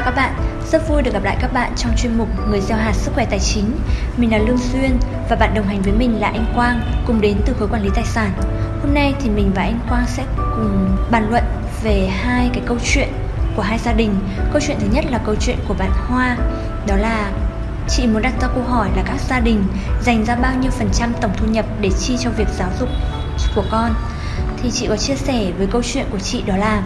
Chào các bạn, rất vui được gặp lại các bạn trong chuyên mục Người gieo hạt sức khỏe tài chính. Mình là Lương Xuyên và bạn đồng hành với mình là anh Quang, cùng đến từ khối quản lý tài sản. Hôm nay thì mình và anh Quang sẽ cùng bàn luận về hai cái câu chuyện của hai gia đình. Câu chuyện thứ nhất là câu chuyện của bạn Hoa, đó là chị muốn đặt ra câu hỏi là các gia đình dành ra bao nhiêu phần trăm tổng thu nhập để chi cho việc giáo dục của con. Thì chị có chia sẻ với câu chuyện của chị đó là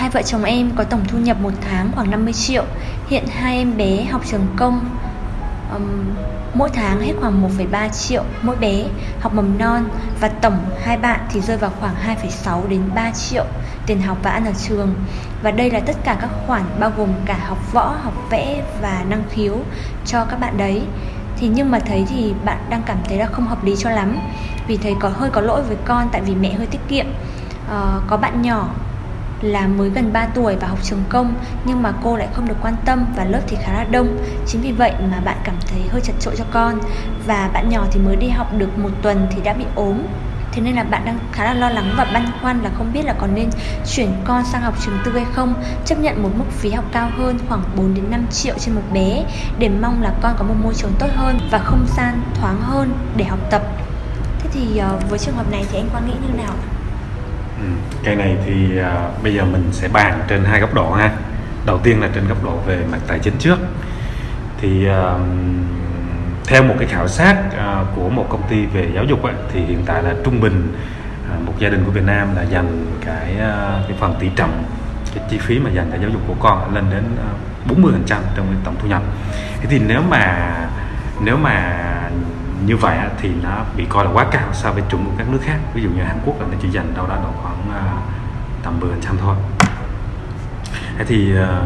Hai vợ chồng em có tổng thu nhập một tháng khoảng 50 triệu. Hiện hai em bé học trường công um, Mỗi tháng hết khoảng 1,3 triệu mỗi bé học mầm non Và tổng hai bạn thì rơi vào khoảng 2,6 đến 3 triệu tiền học và ăn ở trường. Và đây là tất cả các khoản bao gồm cả học võ, học vẽ và năng khiếu cho các bạn đấy. Thì nhưng mà thấy thì bạn đang cảm thấy là không hợp lý cho lắm. Vì thấy có hơi có lỗi với con tại vì mẹ hơi tiết kiệm. Uh, có bạn nhỏ là mới gần 3 tuổi và học trường công, nhưng mà cô lại không được quan tâm và lớp thì khá là đông. Chính vì vậy mà bạn cảm thấy hơi chật trội cho con. Và bạn nhỏ thì mới đi học được một tuần thì đã bị ốm. Thế nên là bạn đang khá là lo lắng và băn khoăn là không biết là còn nên chuyển con sang học trường tư hay không. Chấp nhận một mức phí học cao hơn khoảng 4 đến 5 triệu trên một bé, để mong là con có một môi trường tốt hơn và không gian thoáng hơn để học tập. Thế thì ờ, với trường hợp này thì anh quan nghĩ như nào Ừ, cái này thì à, bây giờ mình sẽ bàn trên hai góc độ ha. Đầu tiên là trên góc độ về mặt tài chính trước. Thì à, theo một cái khảo sát à, của một công ty về giáo dục ấy, thì hiện tại là trung bình à, một gia đình của Việt Nam là dành cái à, cái phần tỷ trọng cái chi phí mà dành cho giáo dục của con lên đến à, 40 phần trăm trong cái tổng thu nhập. Thế thì nếu mà nếu mà như vậy thì nó bị coi là quá cao so với chuẩn của các nước khác. Ví dụ như Hàn Quốc là nó chỉ dành đâu đó độ khoảng à, tầm 10 trăm thôi. Thế thì à,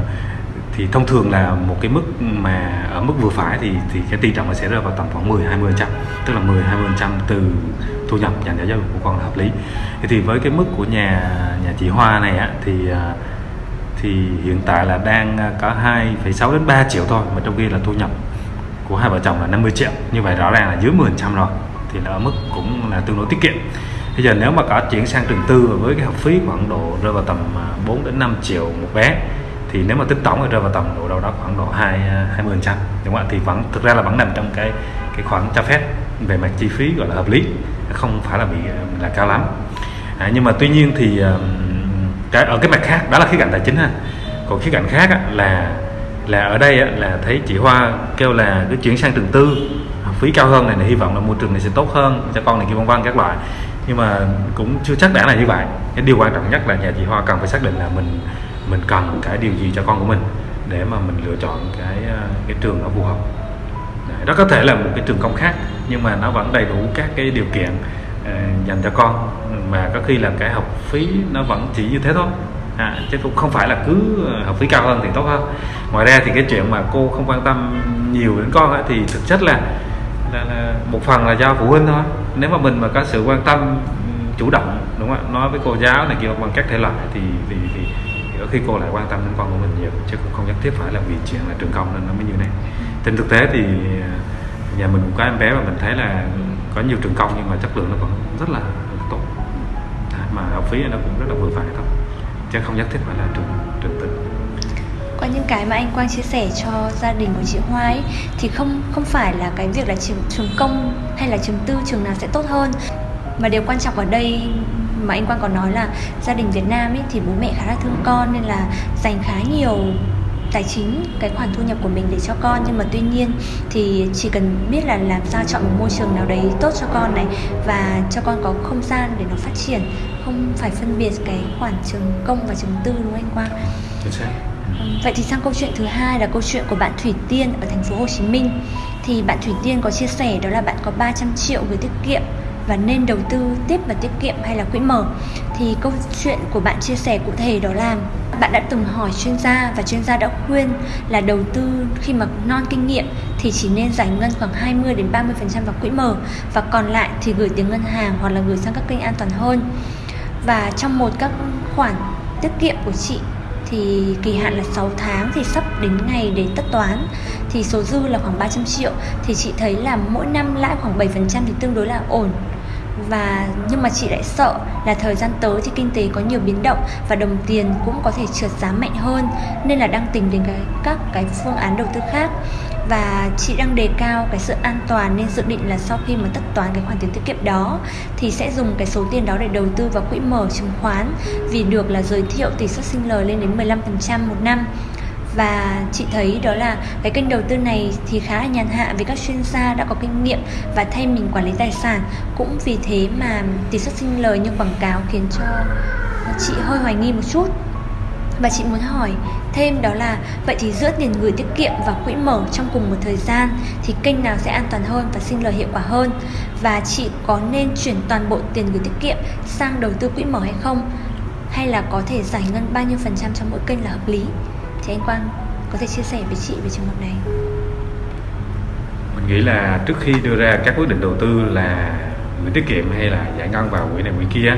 thì thông thường là một cái mức mà ở mức vừa phải thì thì cái tỷ trọng nó sẽ rơi vào tầm khoảng 10 20 trăm tức là 10 20 trăm từ thu nhập dành cho giáo dục của con là hợp lý. Thế thì với cái mức của nhà nhà chị Hoa này á thì à, thì hiện tại là đang có 2,6 đến 3 triệu thôi mà trong khi là thu nhập của hai vợ chồng là 50 triệu. Như vậy rõ ràng là dưới 10% rồi thì là ở mức cũng là tương đối tiết kiệm. Bây giờ nếu mà có chuyển sang trường tư với cái học phí khoảng độ rơi vào tầm à, 4 đến 5 triệu một bé thì nếu mà tính tổng thì rơi vào tầm độ đâu đó khoảng độ 2 20 à, trăm đúng không ạ? Thì vẫn thực ra là vẫn nằm trong cái cái khoản cho phép về mặt chi phí gọi là hợp lý không phải là bị à, là cao lắm. À, nhưng mà tuy nhiên thì cái ở cái mặt khác đó là khía cạnh tài chính ha. Còn khía cạnh khác á, là là ở đây á, là thấy chị Hoa kêu là cứ chuyển sang trường tư. Học phí cao hơn này, này hy vọng là môi trường này sẽ tốt hơn cho con này kia vân vân các loại. Nhưng mà cũng chưa chắc đã là như vậy. Cái điều quan trọng nhất là nhà chị Hoa cần phải xác định là mình mình cần cái điều gì cho con của mình để mà mình lựa chọn cái à, cái trường nó phù hợp. Đó có thể là một cái trường công khác nhưng mà nó vẫn đầy đủ các cái điều kiện uh, dành cho con. Mà có khi là cái học phí nó vẫn chỉ như thế thôi à, chứ cũng không phải là cứ ờ, học phí cao hơn thì tốt hơn. Ngoài ra thì cái chuyện mà cô không quan tâm nhiều đến con ấy, thì thực chất là, là, là một phần là do phụ huynh thôi. Nếu mà mình mà có sự quan tâm chủ động đúng không ạ? Nói với cô giáo này kia bằng các thể loại thì thì, thì, thì ở khi cô lại quan tâm đến con của mình nhiều chứ cũng không nhất thiết phải là vì chuyện là trường công nên nó mới như này. Trên thực tế thì ờ, nhà mình cũng có em bé và mình thấy là có nhiều trường công nhưng mà chất lượng nó còn rất là tốt. Mà học phí nó cũng rất là vừa phải thôi chứ không nhất thiết phải là trường trường tư qua những cái mà anh Quang chia sẻ cho gia đình của chị Hoa ấy, thì không không phải là cái việc là trường trường công hay là trường tư trường nào sẽ tốt hơn. Mà điều quan trọng ở đây mà anh Quang còn nói là gia đình Việt Nam ấy thì bố mẹ khá là thương con nên là dành khá nhiều tài chính cái khoản thu nhập của mình để cho con. Nhưng mà tuy nhiên thì chỉ cần biết là làm sao chọn một môi trường nào đấy tốt cho con này và cho con có không gian để nó phát triển không phải phân biệt cái khoản trường công và trường tư đúng không anh Quang? Vậy thì sang câu chuyện thứ hai là câu chuyện của bạn Thủy Tiên ở thành phố Hồ Chí Minh. Thì bạn Thủy Tiên có chia sẻ đó là bạn có 300 triệu gửi tiết kiệm và nên đầu tư tiếp vào tiết kiệm hay là quỹ mở thì câu chuyện của bạn chia sẻ cụ thể đó là bạn đã từng hỏi chuyên gia và chuyên gia đã khuyên là đầu tư khi mà non kinh nghiệm thì chỉ nên giải ngân khoảng 20 đến 30% vào quỹ mở và còn lại thì gửi tiền ngân hàng hoặc là gửi sang các kênh an toàn hơn. Và trong một các khoản tiết kiệm của chị thì kỳ hạn là 6 tháng thì sắp đến ngày để tất toán. Thì số dư là khoảng 300 triệu. Thì chị thấy là mỗi năm lãi khoảng 7% thì tương đối là ổn. Và nhưng mà chị lại sợ là thời gian tới thì kinh tế có nhiều biến động và đồng tiền cũng có thể trượt giá mạnh hơn, nên là đang tính đến cái, các cái phương án đầu tư khác và chị đang đề cao cái sự an toàn nên dự định là sau khi mà tất toán cái khoản tiền tiết kiệm đó, thì sẽ dùng cái số tiền đó để đầu tư vào quỹ mở chứng khoán. Vì được là giới thiệu tỷ suất sinh lời lên đến 15% một năm. Và chị thấy đó là cái kênh đầu tư này thì khá là nhàn hạ vì các chuyên gia đã có kinh nghiệm và thay mình quản lý tài sản. Cũng vì thế mà tỷ suất sinh lời như quảng cáo khiến cho chị hơi hoài nghi một chút và chị muốn hỏi thêm đó là vậy thì giữa tiền gửi tiết kiệm và quỹ mở trong cùng một thời gian thì kênh nào sẽ an toàn hơn và sinh lời hiệu quả hơn? Và chị có nên chuyển toàn bộ tiền gửi tiết kiệm sang đầu tư quỹ mở hay không? Hay là có thể giải ngân bao nhiêu phần trăm trong mỗi kênh là hợp lý? Thì anh Quang có thể chia sẻ với chị về trường hợp này. Mình nghĩ là trước khi đưa ra các quyết định đầu tư là gửi tiết kiệm hay là giải ngân vào quỹ này quỹ kia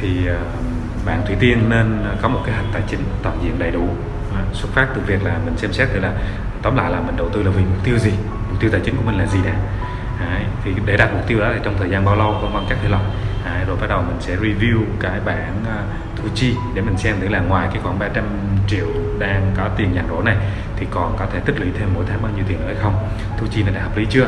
thì uh, bạn Thủy Tiên nên có một kế hoạch tài chính toàn diện đầy đủ. Xuất phát từ việc là mình xem xét thì là tóm lại là mình đầu tư là vì mục tiêu gì? Mục tiêu tài chính của mình là gì nè Đấy, thì để đạt mục tiêu đó thì trong thời gian bao lâu vân vân các thể loại Đấy, rồi bắt đầu mình sẽ review cái bản à, uh, thu chi để mình xem thử là ngoài cái khoản 300 triệu đang có tiền nhàn rỗi này thì còn có thể tích lũy thêm mỗi tháng bao nhiêu tiền nữa hay không? Thu chi này đã hợp lý chưa?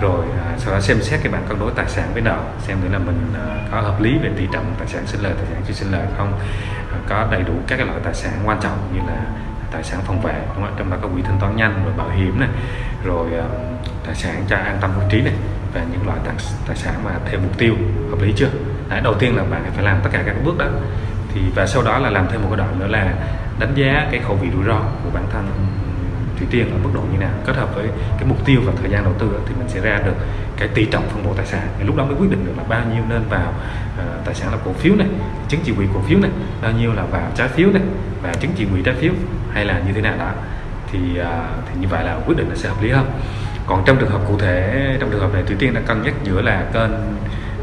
Rồi uh, sau đó xem xét cái bản cân đối tài sản với nợ xem thử là mình uh, có hợp lý về tỷ trọng tài sản sinh lời tài sản chưa sinh lời không? Uh, có đầy đủ các cái loại tài sản quan trọng như là tài sản phòng vệ đúng không? trong đó có quỹ thanh toán nhanh rồi bảo hiểm này rồi uh, tài sản cho an tâm hưu trí này về những loại tài, tài sản mà theo mục tiêu hợp lý chưa? Đấy, đầu tiên là bạn phải làm tất cả các bước đó. Thì và sau đó là làm thêm một cái đoạn nữa là đánh giá cái khẩu vị rủi ro của bản thân Thủy Tiên ở mức độ như nào. Kết hợp với cái mục tiêu và thời gian đầu tư thì mình sẽ ra được cái tỷ trọng phân bổ tài sản. Thì lúc đó mới quyết định được là bao nhiêu nên vào uh, tài sản là cổ phiếu này chứng chỉ quỹ cổ phiếu này bao nhiêu là vào trái phiếu này và chứng chỉ quỹ trái phiếu hay là như thế nào đó. Thì uh, thì như vậy là quyết định nó sẽ hợp lý hơn còn trong trường hợp cụ thể trong trường hợp này Thủy Tiên đã cân nhắc giữa là kênh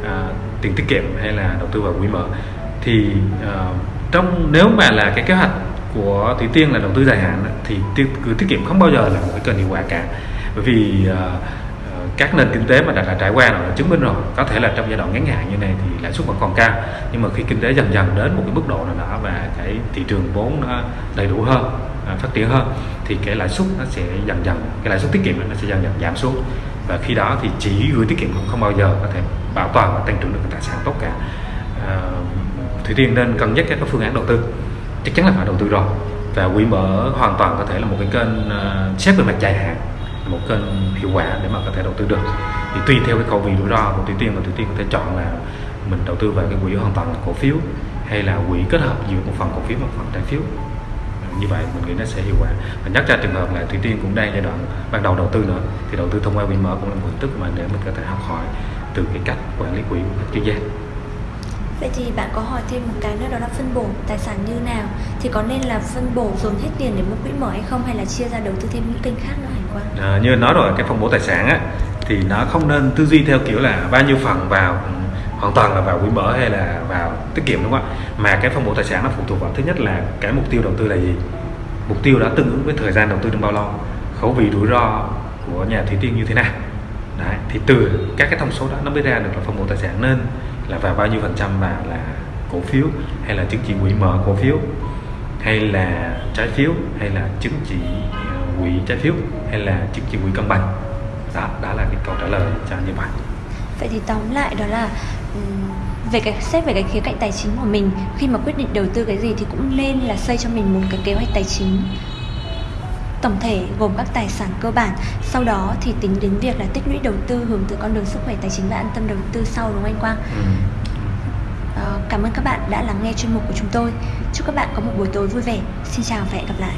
à, tiền tiết kiệm hay là đầu tư vào quỹ mở thì à, trong nếu mà là cái kế hoạch của Thủy Tiên là đầu tư dài hạn thì tiêu, tiết kiệm không bao giờ là một cái kênh hiệu quả cả. Bởi vì à, à, các nền kinh tế mà đã, đã trải qua rồi đã chứng minh rồi có thể là trong giai đoạn ngắn hạn như này thì lãi suất vẫn còn cao nhưng mà khi kinh tế dần dần đến một cái mức độ nào đó và cái thị trường vốn nó đầy đủ hơn À, phát triển hơn thì cái lãi suất nó sẽ dần dần cái lãi suất tiết kiệm nó sẽ dần dần giảm xuống. Và khi đó thì chỉ gửi tiết kiệm cũng không bao giờ có thể bảo toàn và tăng trưởng được tài sản tốt cả. À, Thủy Tiên nên cân nhắc các phương án đầu tư chắc chắn là phải đầu tư rồi. Và quỹ mở hoàn toàn có thể là một cái kênh à, uh, xét về mặt dài hạn một kênh hiệu quả để mà có thể đầu tư được. Thì tùy theo cái khẩu vị rủi ro của Thủy Tiên và Thủy Tiên có thể chọn là mình đầu tư vào cái quỹ hoàn toàn là cổ phiếu hay là quỹ kết hợp giữa một phần cổ phiếu và một phần trái phiếu như vậy mình nghĩ nó sẽ hiệu quả. Và nhắc ra trường hợp là Thủy Tiên cũng đang giai đoạn ban đầu đầu tư nữa thì đầu tư thông qua quỹ mở cũng là một hình thức mà để mình có thể học hỏi từ cái cách quản lý quỹ của các chuyên gia. Vậy thì bạn có hỏi thêm một cái nữa đó là phân bổ tài sản như nào? Thì có nên là phân bổ dồn hết tiền để mua quỹ mở hay không Hay là chia ra đầu tư thêm những kênh khác nữa Hải Quang? À, Như nói rồi cái phân bổ tài sản á Thì nó không nên tư duy theo kiểu là bao nhiêu phần vào hoàn toàn là vào quỹ mở hay là vào tiết kiệm đúng không ạ? Mà cái phân bổ tài sản nó phụ thuộc vào thứ nhất là cái mục tiêu đầu tư là gì? Mục tiêu đã tương ứng với thời gian đầu tư trong bao lâu? Khẩu vị rủi ro của nhà thủy tiên như thế nào? Đấy, thì từ các cái thông số đó nó mới ra được là phân bổ tài sản nên là vào bao nhiêu phần trăm là là cổ phiếu hay là chứng chỉ quỹ mở cổ phiếu hay là trái phiếu hay là chứng chỉ ờ, quỹ trái phiếu hay là chứng chỉ quỹ cân bằng? Đó đó là cái câu trả lời cho như vậy vậy thì tóm lại đó là về cái xét về cái khía cạnh tài chính của mình khi mà quyết định đầu tư cái gì thì cũng nên là xây cho mình một cái kế hoạch tài chính tổng thể gồm các tài sản cơ bản sau đó thì tính đến việc là tích lũy đầu tư hướng tới con đường sức khỏe tài chính và an tâm đầu tư sau đúng không anh Quang? Ừ. À, cảm ơn các bạn đã lắng nghe chuyên mục của chúng tôi. Chúc các bạn có một buổi tối vui vẻ. Xin chào và hẹn gặp lại.